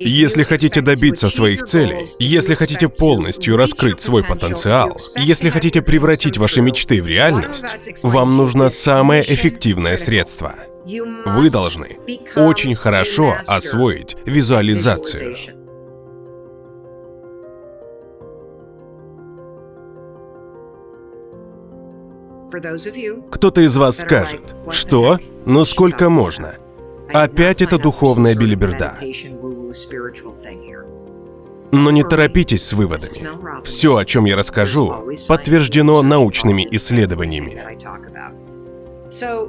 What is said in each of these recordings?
Если хотите добиться своих целей, если хотите полностью раскрыть свой потенциал, если хотите превратить ваши мечты в реальность, вам нужно самое эффективное средство. Вы должны очень хорошо освоить визуализацию. Кто-то из вас скажет, что? Ну сколько можно? Опять это духовная билиберда. Но не торопитесь с выводами. Все, о чем я расскажу, подтверждено научными исследованиями.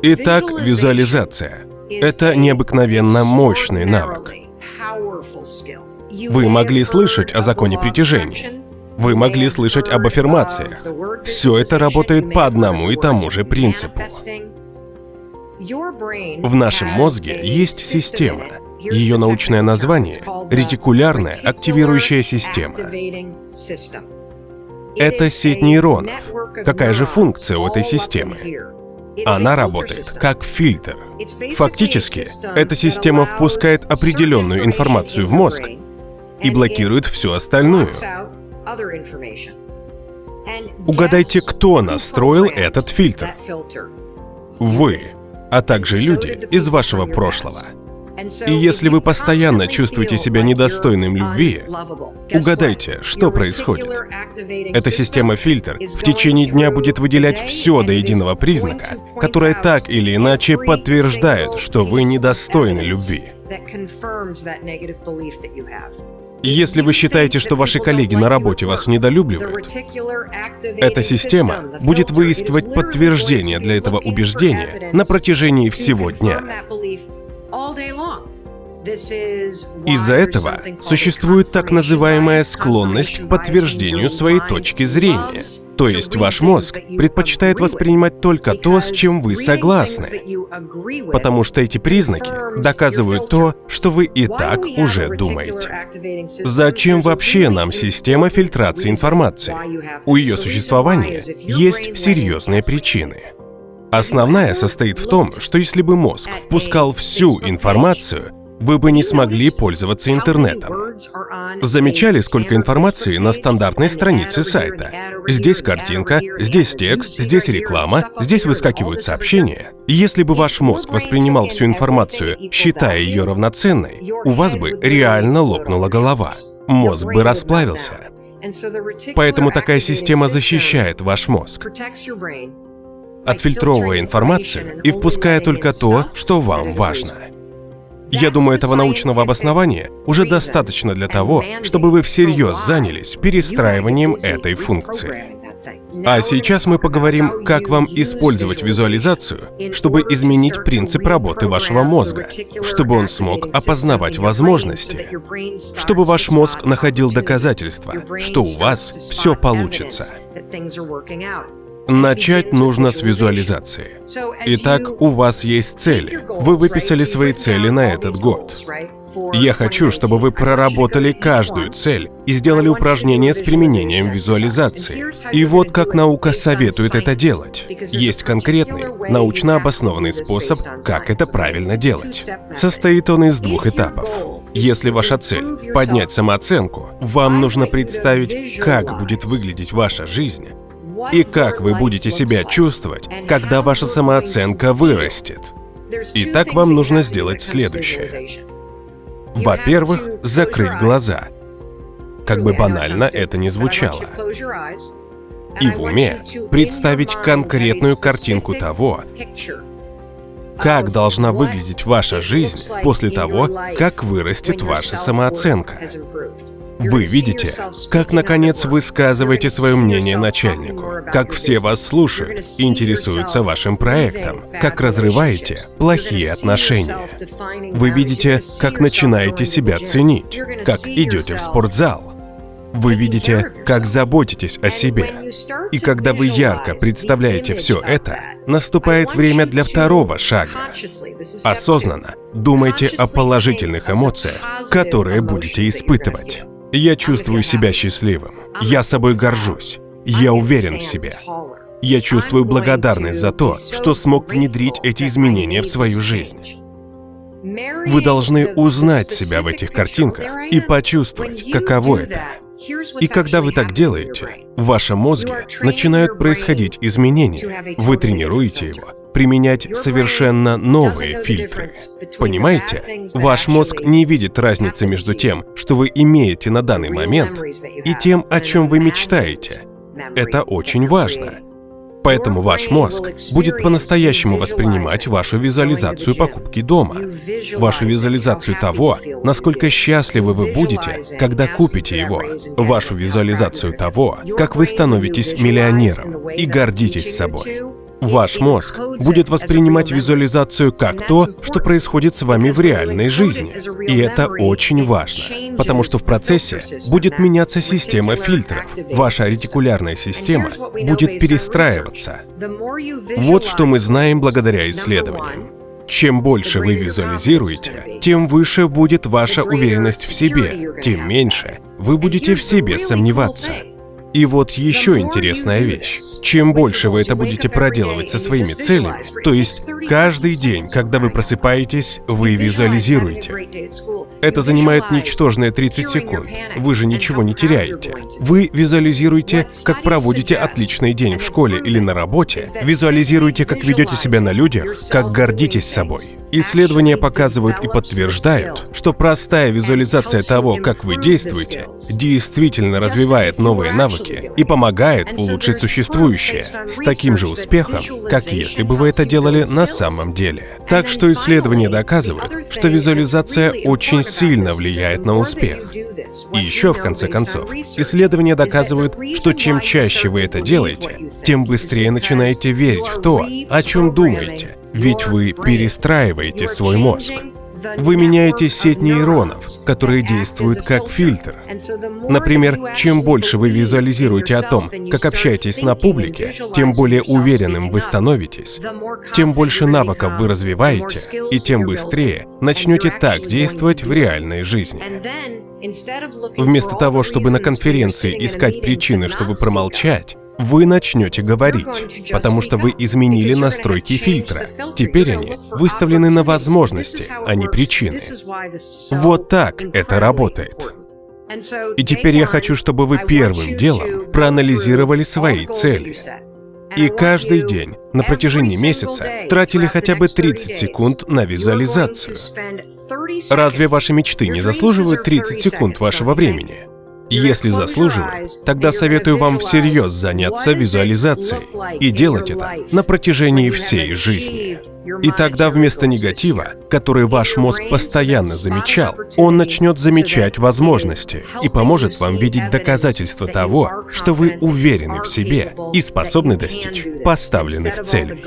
Итак, визуализация — это необыкновенно мощный навык. Вы могли слышать о законе притяжения. Вы могли слышать об аффирмациях. Все это работает по одному и тому же принципу. В нашем мозге есть система. Ее научное название — ретикулярная активирующая система. Это сеть нейронов. Какая же функция у этой системы? Она работает как фильтр. Фактически, эта система впускает определенную информацию в мозг и блокирует всю остальную. Угадайте, кто настроил этот фильтр? Вы, а также люди из вашего прошлого. И если вы постоянно чувствуете себя недостойным любви, угадайте, что происходит. Эта система-фильтр в течение дня будет выделять все до единого признака, которое так или иначе подтверждает, что вы недостойны любви. Если вы считаете, что ваши коллеги на работе вас недолюбливают, эта система будет выискивать подтверждение для этого убеждения на протяжении всего дня. Из-за этого существует так называемая склонность к подтверждению своей точки зрения. То есть ваш мозг предпочитает воспринимать только то, с чем вы согласны, потому что эти признаки доказывают то, что вы и так уже думаете. Зачем вообще нам система фильтрации информации? У ее существования есть серьезные причины. Основная состоит в том, что если бы мозг впускал всю информацию, вы бы не смогли пользоваться интернетом. Замечали, сколько информации на стандартной странице сайта? Здесь картинка, здесь текст, здесь реклама, здесь выскакивают сообщения. Если бы ваш мозг воспринимал всю информацию, считая ее равноценной, у вас бы реально лопнула голова. Мозг бы расплавился. Поэтому такая система защищает ваш мозг, отфильтровывая информацию и впуская только то, что вам важно. Я думаю, этого научного обоснования уже достаточно для того, чтобы вы всерьез занялись перестраиванием этой функции. А сейчас мы поговорим, как вам использовать визуализацию, чтобы изменить принцип работы вашего мозга, чтобы он смог опознавать возможности, чтобы ваш мозг находил доказательства, что у вас все получится. Начать нужно с визуализации. Итак, у вас есть цели. Вы выписали свои цели на этот год. Я хочу, чтобы вы проработали каждую цель и сделали упражнения с применением визуализации. И вот как наука советует это делать. Есть конкретный, научно обоснованный способ, как это правильно делать. Состоит он из двух этапов. Если ваша цель — поднять самооценку, вам нужно представить, как будет выглядеть ваша жизнь, и как вы будете себя чувствовать, когда ваша самооценка вырастет. Итак, вам нужно сделать следующее. Во-первых, закрыть глаза. Как бы банально это ни звучало. И в уме представить конкретную картинку того, как должна выглядеть ваша жизнь после того, как вырастет ваша самооценка. Вы видите, как, наконец, высказываете свое мнение начальнику, как все вас слушают интересуются вашим проектом, как разрываете плохие отношения. Вы видите, как начинаете себя ценить, как идете в спортзал. Вы видите, как заботитесь о себе. И когда вы ярко представляете все это, наступает время для второго шага. Осознанно думайте о положительных эмоциях, которые будете испытывать. Я чувствую себя счастливым. Я собой горжусь. Я уверен в себе. Я чувствую благодарность за то, что смог внедрить эти изменения в свою жизнь. Вы должны узнать себя в этих картинках и почувствовать, каково это. И когда вы так делаете, в вашем мозге начинают происходить изменения. Вы тренируете его применять совершенно новые фильтры. Понимаете? Ваш мозг не видит разницы между тем, что вы имеете на данный момент, и тем, о чем вы мечтаете. Это очень важно. Поэтому ваш мозг будет по-настоящему воспринимать вашу визуализацию покупки дома, вашу визуализацию того, насколько счастливы вы будете, когда купите его, вашу визуализацию того, как вы становитесь миллионером и гордитесь собой. Ваш мозг будет воспринимать визуализацию как то, что происходит с вами в реальной жизни. И это очень важно, потому что в процессе будет меняться система фильтров. Ваша ретикулярная система будет перестраиваться. Вот что мы знаем благодаря исследованиям. Чем больше вы визуализируете, тем выше будет ваша уверенность в себе, тем меньше вы будете в себе сомневаться. И вот еще интересная вещь. Чем больше вы это будете проделывать со своими целями, то есть каждый день, когда вы просыпаетесь, вы визуализируете. Это занимает ничтожные 30 секунд. Вы же ничего не теряете. Вы визуализируете, как проводите отличный день в школе или на работе, визуализируете, как ведете себя на людях, как гордитесь собой. Исследования показывают и подтверждают, что простая визуализация того, как вы действуете, действительно развивает новые навыки и помогает улучшить существующее с таким же успехом, как если бы вы это делали на самом деле. Так что исследования доказывают, что визуализация очень сильно влияет на успех. И еще, в конце концов, исследования доказывают, что чем чаще вы это делаете, тем быстрее начинаете верить в то, о чем думаете, ведь вы перестраиваете свой мозг. Вы меняете сеть нейронов, которые действуют как фильтр. Например, чем больше вы визуализируете о том, как общаетесь на публике, тем более уверенным вы становитесь, тем больше навыков вы развиваете, и тем быстрее начнете так действовать в реальной жизни. Вместо того, чтобы на конференции искать причины, чтобы промолчать, вы начнете говорить, потому что вы изменили настройки фильтра. Теперь они выставлены на возможности, а не причины. Вот так это работает. И теперь я хочу, чтобы вы первым делом проанализировали свои цели. И каждый день на протяжении месяца тратили хотя бы 30 секунд на визуализацию. Разве ваши мечты не заслуживают 30 секунд вашего времени? Если заслуживает, тогда советую вам всерьез заняться визуализацией и делать это на протяжении всей жизни. И тогда вместо негатива, который ваш мозг постоянно замечал, он начнет замечать возможности и поможет вам видеть доказательства того, что вы уверены в себе и способны достичь поставленных целей.